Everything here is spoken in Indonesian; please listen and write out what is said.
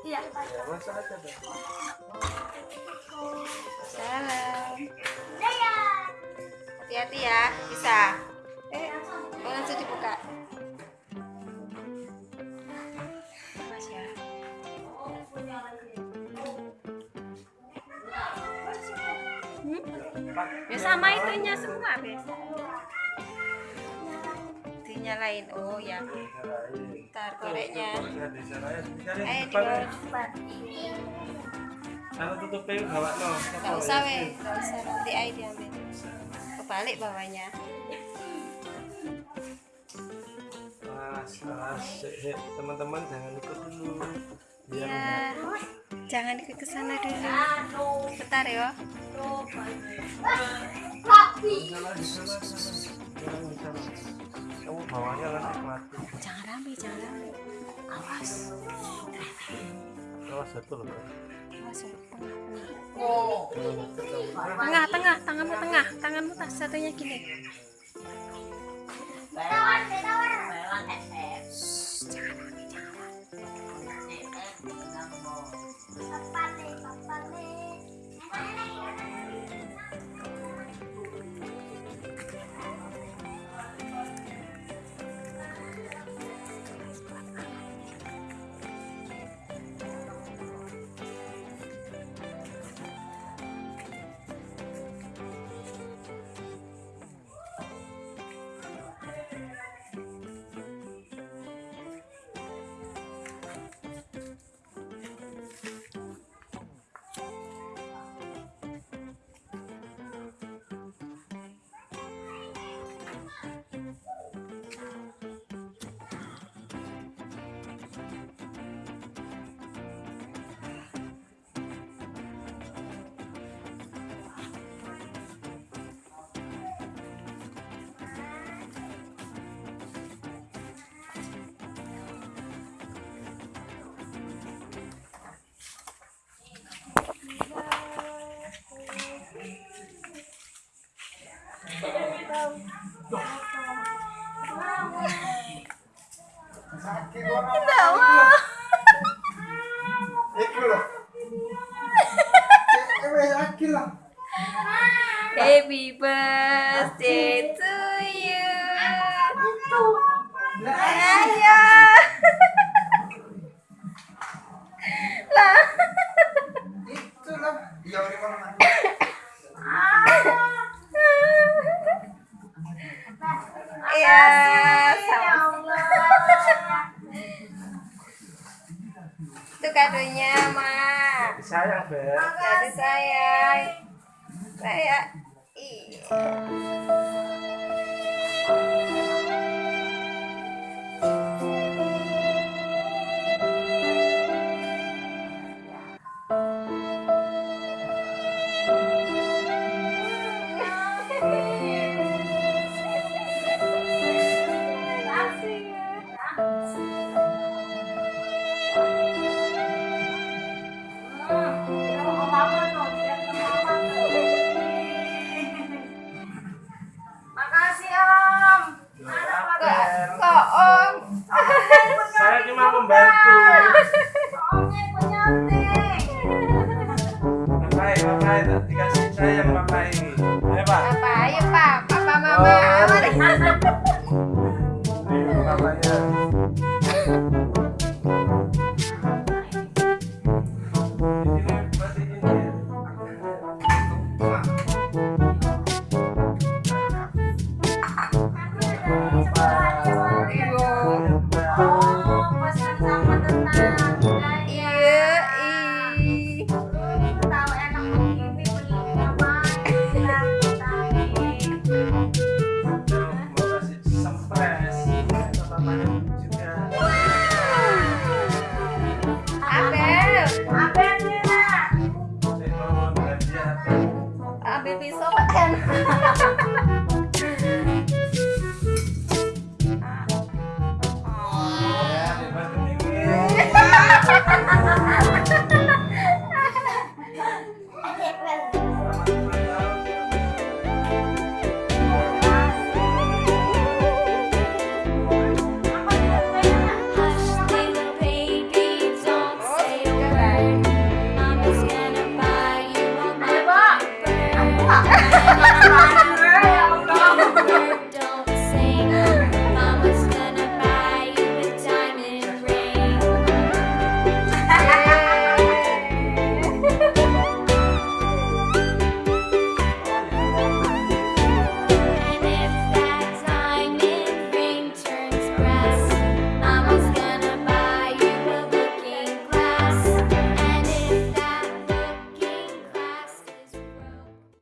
Iya. Ya. Salam. Hati-hati ya, bisa. Eh, oh, langsung dibuka. Mas ya. Hmm? Ya sama itunya semua biasa. Dinyalain. Oh ya. Ntar koreknya. Ya, di ya. Depan ya. di Kalau tutup pintu bawa no. Gak usah weh, gak usah nanti air diambil. Kebalik bawahnya. Sik. teman-teman jangan ikut dulu. Biar Ya, jangan ikut ke sana dulu. Bentar ya. Kamu bawanya nanti mati. Jangan rame, jangan rame. Awas. Awas satu loh. Awas. Tengah, tengah, tanganmu tengah, tanganmu tas satunya gini. Iya, sama. Itu kadonya, Mak. Sayang, Beb. Jadi sayang. Saya iya. bye. Welcome.